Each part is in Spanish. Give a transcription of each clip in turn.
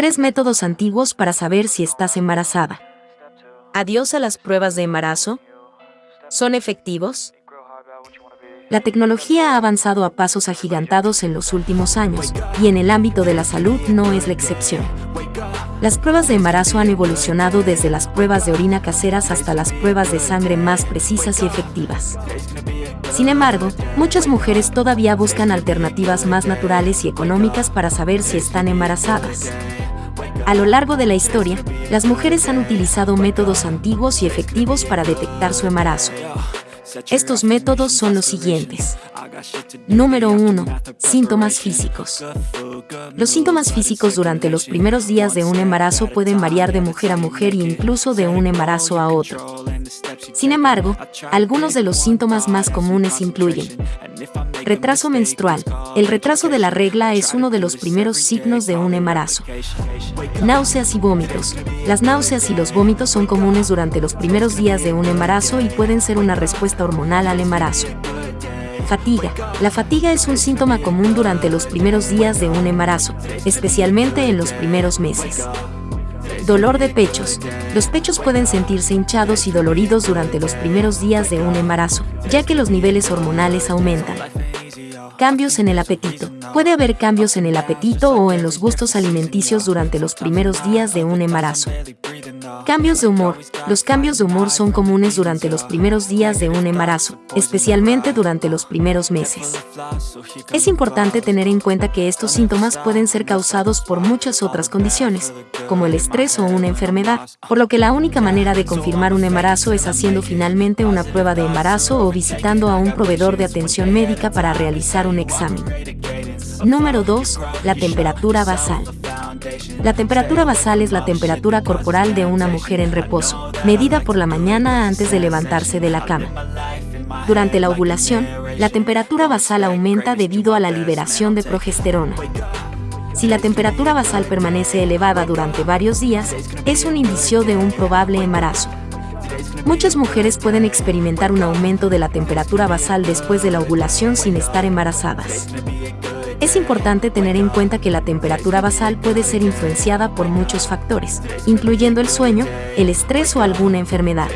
Tres métodos antiguos para saber si estás embarazada. Adiós a las pruebas de embarazo. ¿Son efectivos? La tecnología ha avanzado a pasos agigantados en los últimos años, y en el ámbito de la salud no es la excepción. Las pruebas de embarazo han evolucionado desde las pruebas de orina caseras hasta las pruebas de sangre más precisas y efectivas. Sin embargo, muchas mujeres todavía buscan alternativas más naturales y económicas para saber si están embarazadas. A lo largo de la historia, las mujeres han utilizado métodos antiguos y efectivos para detectar su embarazo. Estos métodos son los siguientes. Número 1. Síntomas físicos. Los síntomas físicos durante los primeros días de un embarazo pueden variar de mujer a mujer e incluso de un embarazo a otro. Sin embargo, algunos de los síntomas más comunes incluyen retraso menstrual. El retraso de la regla es uno de los primeros signos de un embarazo. Náuseas y vómitos. Las náuseas y los vómitos son comunes durante los primeros días de un embarazo y pueden ser una respuesta hormonal al embarazo. Fatiga. La fatiga es un síntoma común durante los primeros días de un embarazo, especialmente en los primeros meses. Dolor de pechos. Los pechos pueden sentirse hinchados y doloridos durante los primeros días de un embarazo, ya que los niveles hormonales aumentan. Cambios en el apetito. Puede haber cambios en el apetito o en los gustos alimenticios durante los primeros días de un embarazo. Cambios de humor. Los cambios de humor son comunes durante los primeros días de un embarazo, especialmente durante los primeros meses. Es importante tener en cuenta que estos síntomas pueden ser causados por muchas otras condiciones, como el estrés o una enfermedad, por lo que la única manera de confirmar un embarazo es haciendo finalmente una prueba de embarazo o visitando a un proveedor de atención médica para realizar un examen. Número 2. La temperatura basal. La temperatura basal es la temperatura corporal de una mujer en reposo, medida por la mañana antes de levantarse de la cama. Durante la ovulación, la temperatura basal aumenta debido a la liberación de progesterona. Si la temperatura basal permanece elevada durante varios días, es un indicio de un probable embarazo. Muchas mujeres pueden experimentar un aumento de la temperatura basal después de la ovulación sin estar embarazadas. Es importante tener en cuenta que la temperatura basal puede ser influenciada por muchos factores, incluyendo el sueño, el estrés o alguna enfermedad.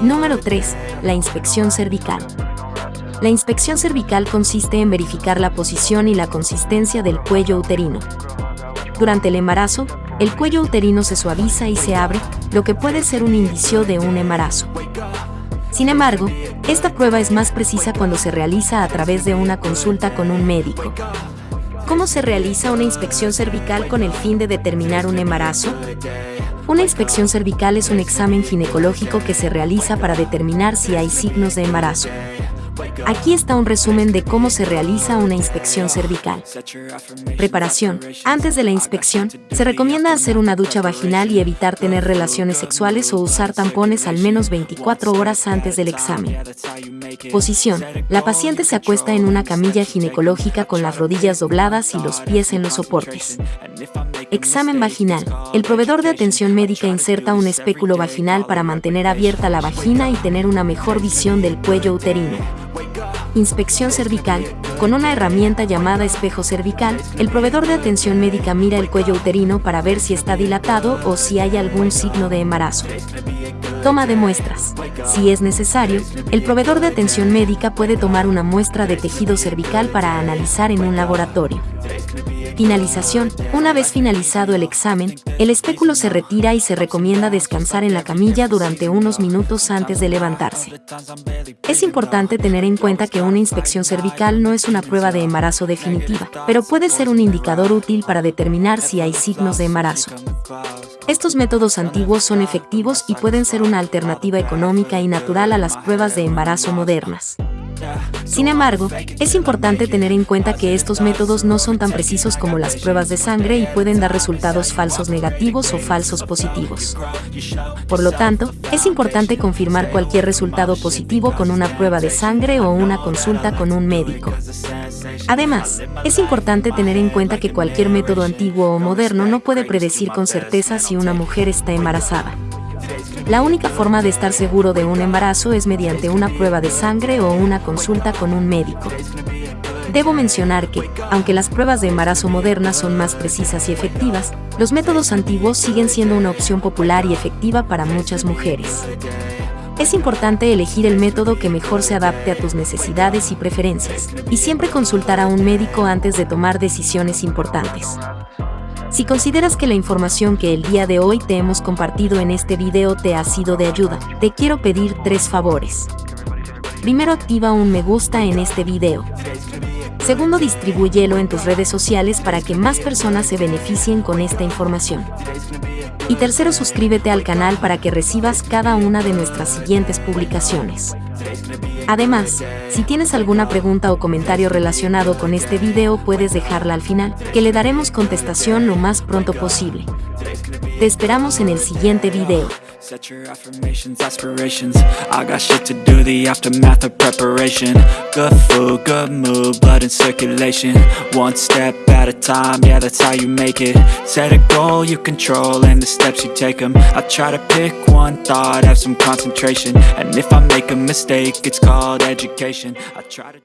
Número 3. La inspección cervical. La inspección cervical consiste en verificar la posición y la consistencia del cuello uterino. Durante el embarazo, el cuello uterino se suaviza y se abre, lo que puede ser un indicio de un embarazo. Sin embargo, esta prueba es más precisa cuando se realiza a través de una consulta con un médico. ¿Cómo se realiza una inspección cervical con el fin de determinar un embarazo? Una inspección cervical es un examen ginecológico que se realiza para determinar si hay signos de embarazo. Aquí está un resumen de cómo se realiza una inspección cervical. Preparación. Antes de la inspección, se recomienda hacer una ducha vaginal y evitar tener relaciones sexuales o usar tampones al menos 24 horas antes del examen. Posición. La paciente se acuesta en una camilla ginecológica con las rodillas dobladas y los pies en los soportes. Examen vaginal. El proveedor de atención médica inserta un espéculo vaginal para mantener abierta la vagina y tener una mejor visión del cuello uterino. Inspección cervical. Con una herramienta llamada espejo cervical, el proveedor de atención médica mira el cuello uterino para ver si está dilatado o si hay algún signo de embarazo. Toma de muestras. Si es necesario, el proveedor de atención médica puede tomar una muestra de tejido cervical para analizar en un laboratorio. Finalización. Una vez finalizado el examen, el espéculo se retira y se recomienda descansar en la camilla durante unos minutos antes de levantarse. Es importante tener en cuenta que una inspección cervical no es una prueba de embarazo definitiva, pero puede ser un indicador útil para determinar si hay signos de embarazo. Estos métodos antiguos son efectivos y pueden ser una alternativa económica y natural a las pruebas de embarazo modernas. Sin embargo, es importante tener en cuenta que estos métodos no son tan precisos como las pruebas de sangre y pueden dar resultados falsos negativos o falsos positivos. Por lo tanto, es importante confirmar cualquier resultado positivo con una prueba de sangre o una consulta con un médico. Además, es importante tener en cuenta que cualquier método antiguo o moderno no puede predecir con certeza si una mujer está embarazada. La única forma de estar seguro de un embarazo es mediante una prueba de sangre o una consulta con un médico. Debo mencionar que, aunque las pruebas de embarazo modernas son más precisas y efectivas, los métodos antiguos siguen siendo una opción popular y efectiva para muchas mujeres. Es importante elegir el método que mejor se adapte a tus necesidades y preferencias, y siempre consultar a un médico antes de tomar decisiones importantes. Si consideras que la información que el día de hoy te hemos compartido en este video te ha sido de ayuda, te quiero pedir tres favores. Primero activa un me gusta en este video. Segundo, distribúyelo en tus redes sociales para que más personas se beneficien con esta información. Y tercero, suscríbete al canal para que recibas cada una de nuestras siguientes publicaciones. Además, si tienes alguna pregunta o comentario relacionado con este video puedes dejarla al final, que le daremos contestación lo más pronto posible. Te esperamos en el siguiente video. Set your affirmations, aspirations. I got shit to do, the aftermath of preparation. Good food, good mood, blood in circulation. One step at a time, yeah that's how you make it. Set a goal you control and the steps you take them I try to pick one thought, have some concentration. And if I make a mistake, it's called education. I try to